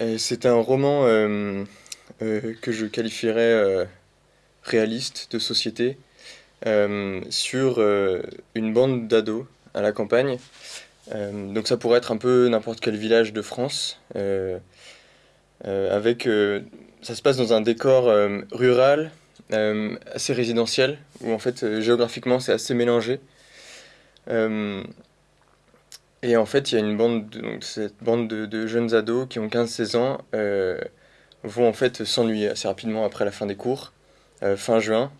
Euh, C'est un roman euh, euh, que je qualifierais réaliste de société sur une bande d'ados à la campagne. Donc ça pourrait être un peu n'importe quel village de France. avec, ça se passe dans un décor rural, assez résidentiel, où en fait géographiquement c'est assez mélangé. Et en fait il y a une bande, de, cette bande de, jeunes ados qui ont 15-16 ans euh, vont en fait s'ennuyer assez rapidement après la fin des cours, euh, fin juin,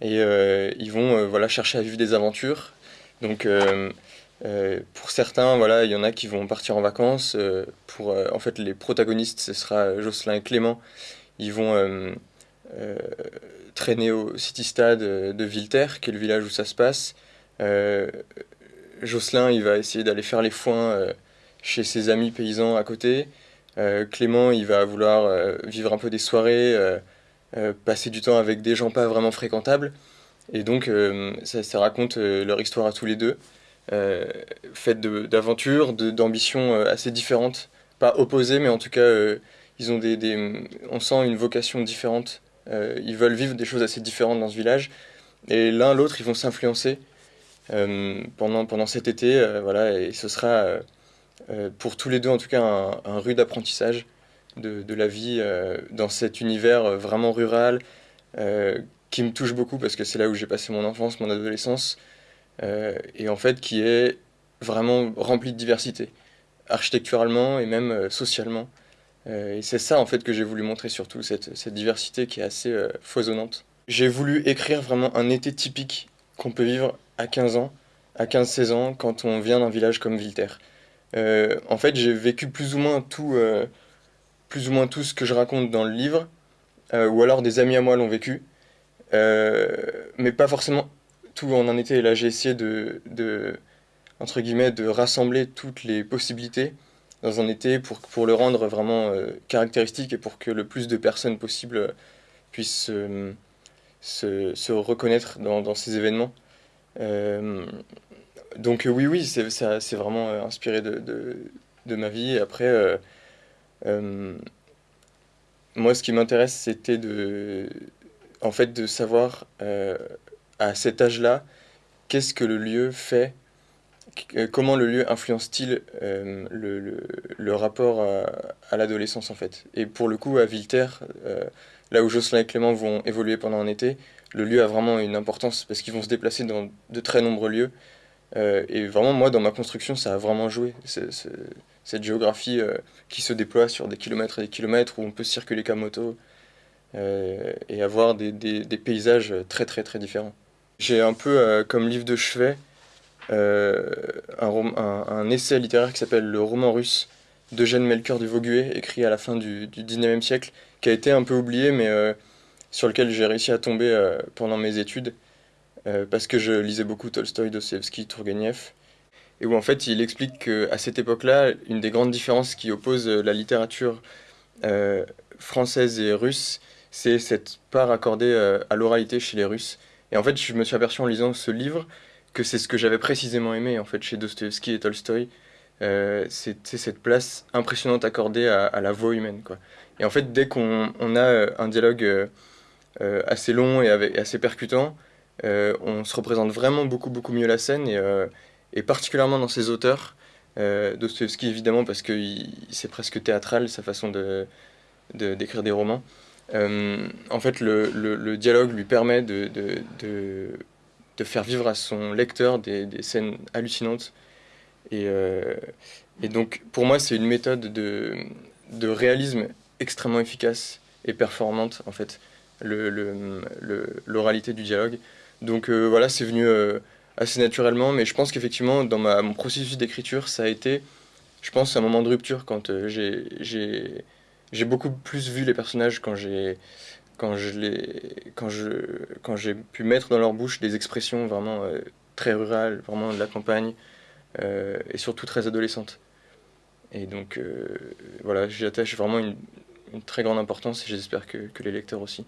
et euh, ils vont voilà, chercher à vivre des aventures. Donc pour certains, voilà, il y en a qui vont partir en vacances. pour en fait les protagonistes, ce sera Jocelyn et Clément. Ils vont traîner au City Stade de Villeterre, qui est le village où ça se passe. Jocelyn, il va essayer d'aller faire les foins euh, chez ses amis paysans à côté. Euh, Clément, il va vouloir euh, vivre un peu des soirées, passer du temps avec des gens pas vraiment fréquentables. Et donc, ça, raconte leur histoire à tous les deux, faite d'aventures, d'ambitions assez différentes. Pas opposées, mais en tout cas, ils ont des, on sent une vocation différente. Ils veulent vivre des choses assez différentes dans ce village. Et l'un l'autre, ils vont s'influencer pendant, pendant cet été. euh, voilà, et ce sera euh, euh, pour tous les deux, en tout cas, un, rude apprentissage de, la vie euh, dans cet univers euh, vraiment rural euh, qui me touche beaucoup parce que c'est là où j'ai passé mon enfance, mon adolescence, euh, et en fait qui est vraiment rempli de diversité, architecturalement et même euh, socialement. Euh, et c'est ça en fait que j'ai voulu montrer surtout, cette, cette diversité qui est assez euh, foisonnante. J'ai voulu écrire vraiment un été typique qu'on peut vivre à 15 ans, à 15-16 ans, quand on vient d'un village comme Villeterre. Euh, en fait, j'ai vécu plus ou moins tout, euh, plus ou moins tout ce que je raconte dans le livre, euh, ou alors des amis à moi l'ont vécu, mais pas forcément tout en un été. Là, j'ai essayé de, entre guillemets, de rassembler toutes les possibilités dans un été pour, pour le rendre vraiment caractéristique et pour que le plus de personnes possible puissent se, reconnaître dans, ces événements. Euh, donc oui, oui, c'est vraiment euh, inspiré de, de, ma vie. Après, euh, moi, ce qui m'intéresse, c'était de, en fait, de savoir à cet âge-là, qu'est-ce que le lieu fait, comment le lieu influence-t-il euh, le, rapport à, l'adolescence, en fait? Et pour le coup, à Villeterre, euh, là où Jocelyn et Clément vont évoluer pendant un été, le lieu a vraiment une importance parce qu'ils vont se déplacer dans de très nombreux lieux. Euh, et vraiment, moi, dans ma construction, ça a vraiment joué. Cette géographie euh, qui se déploie sur des kilomètres et des kilomètres, où on peut circuler qu'à moto euh, et avoir des, des- paysages très, très, très différents. J'ai un peu euh, comme livre de chevet euh, un, essai littéraire qui s'appelle Le roman russe d'Eugène Melchior du Vauguet, écrit à la fin du, du 19e siècle, qui a été un peu oublié, mais euh, sur lequel j'ai réussi à tomber euh, pendant mes études, parce que je lisais beaucoup Tolstoï, Dostoevsky, Tourguenieff, et où en fait il explique qu'à cette époque-là, une des grandes différences qui oppose la littérature française et russe, c'est cette part accordée à l'oralité chez les Russes. Et en fait, je me suis aperçu en lisant ce livre que c'est ce que j'avais précisément aimé en fait chez Dostoevsky et Tolstoï. Euh, c'est cette place impressionnante accordée à, la voix humaine, quoi. Et en fait, dès qu'on on a euh, un dialogue euh, euh, assez long et assez percutant, on se représente vraiment beaucoup, beaucoup mieux la scène, et, et particulièrement dans ces auteurs. Dostoevsky, évidemment, parce que c'est presque théâtral, sa façon de, de- d'écrire des romans. En fait, le, le- dialogue lui permet de, de faire vivre à son lecteur des, scènes hallucinantes. Et, euh, et donc, pour moi, c'est une méthode de, de réalisme extrêmement efficace et performante, en fait, le, le- le- l'oralité du dialogue. Donc euh, voilà, c'est venu euh, assez naturellement, mais je pense qu'effectivement, dans mon processus d'écriture, ça a été, je pense, un moment de rupture quand j'ai beaucoup plus vu les personnages quand j'ai, quand je quand je, quand j'ai pu mettre dans leur bouche des expressions vraiment euh, très rurales, vraiment de la campagne, euh, et surtout très adolescentes. Et donc euh, voilà, j'y attache vraiment une, très grande importance et j'espère que les lecteurs aussi.